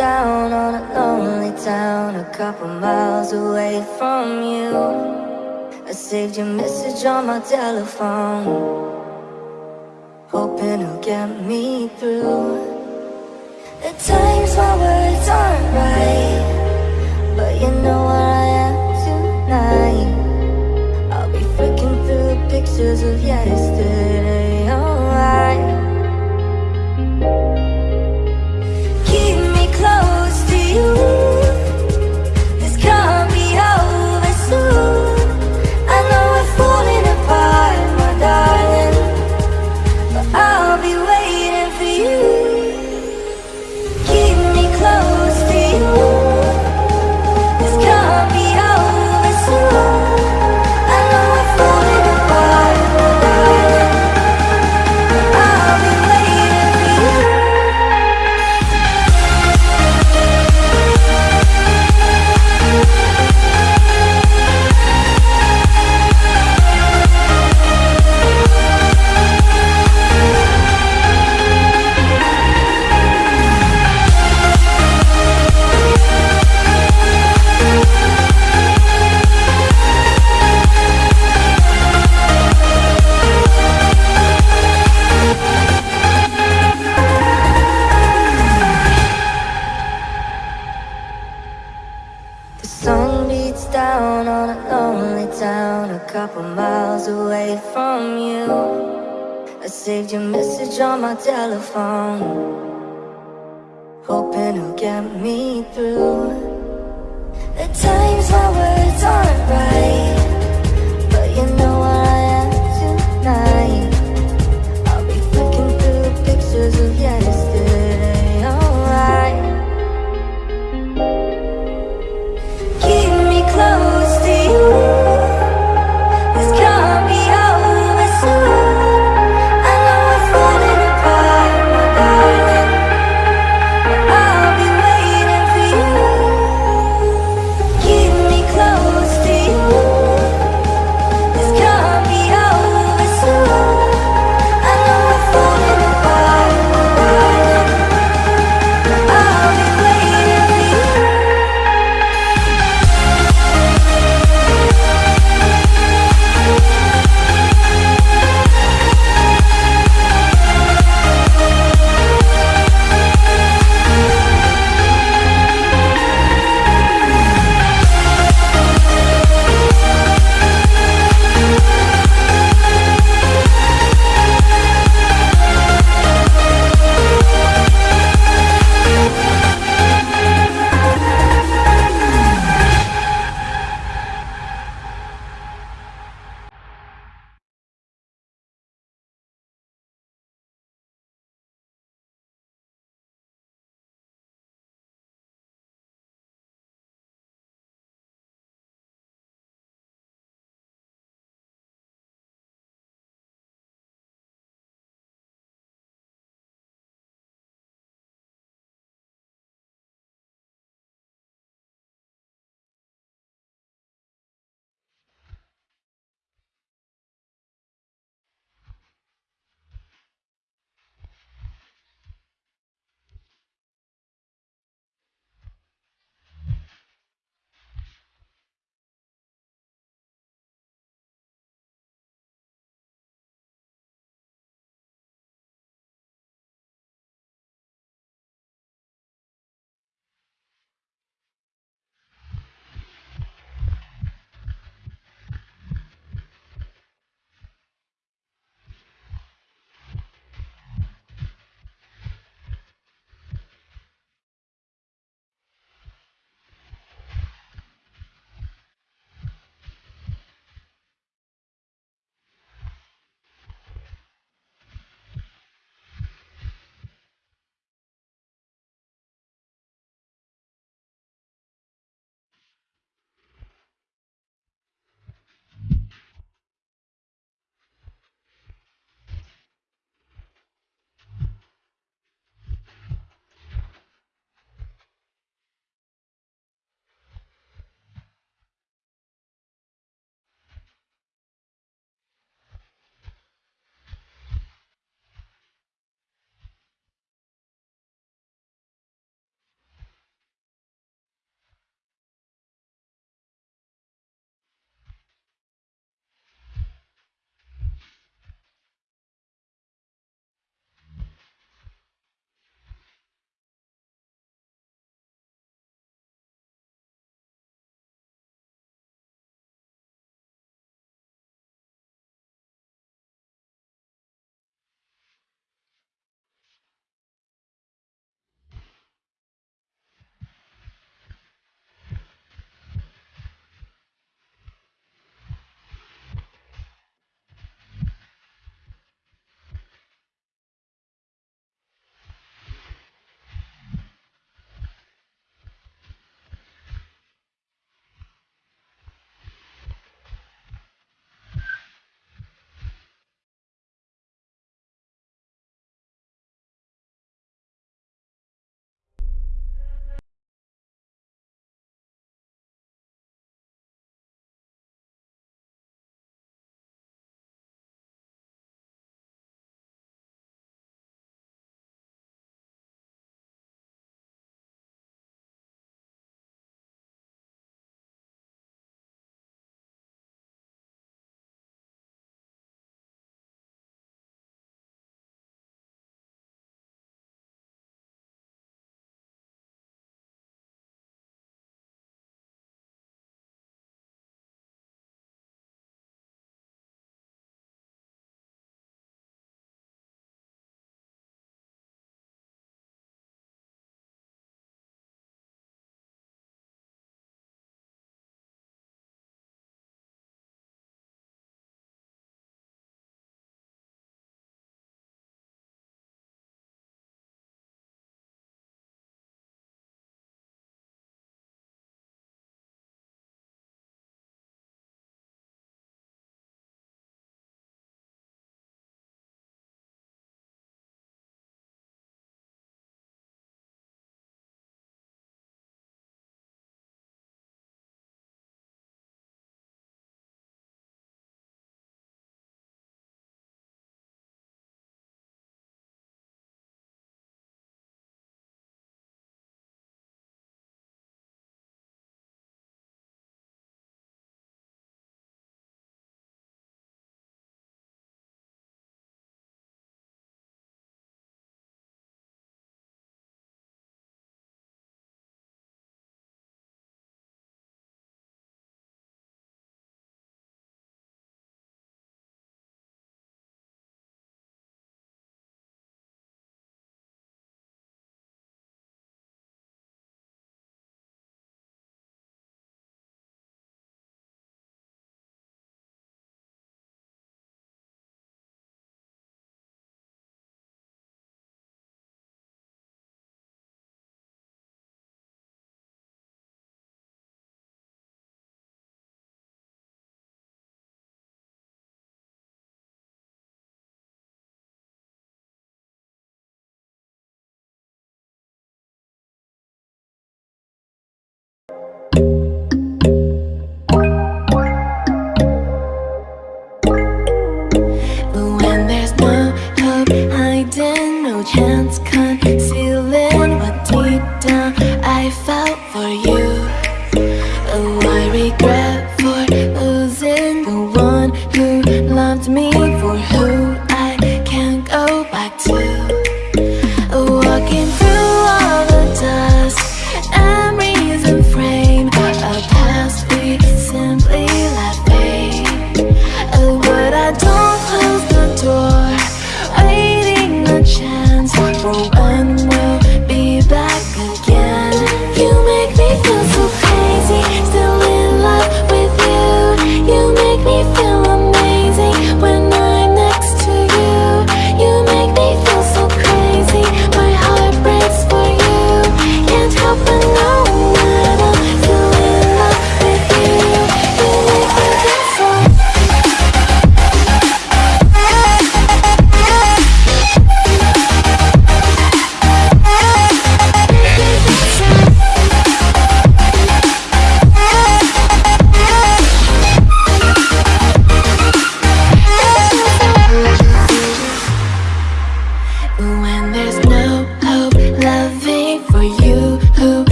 down on a lonely town A couple miles away from you. I saved your message on my telephone Hoping it'll get me through. At times my words aren't right But you know where I am tonight Hoping it'll get me through The times my words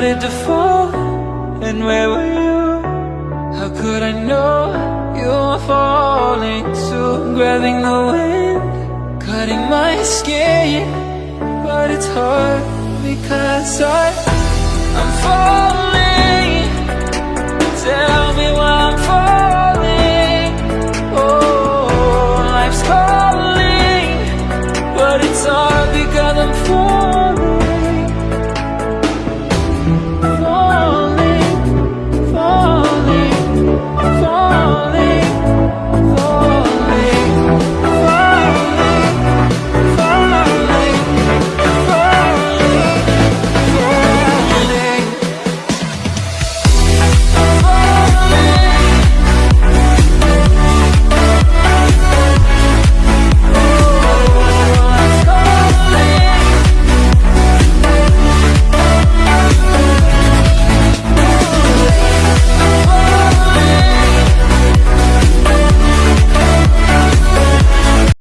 started to fall. And where were you? How could I know you were falling too? Grabbing the wind, cutting my skin. But it's hard because I, I'm falling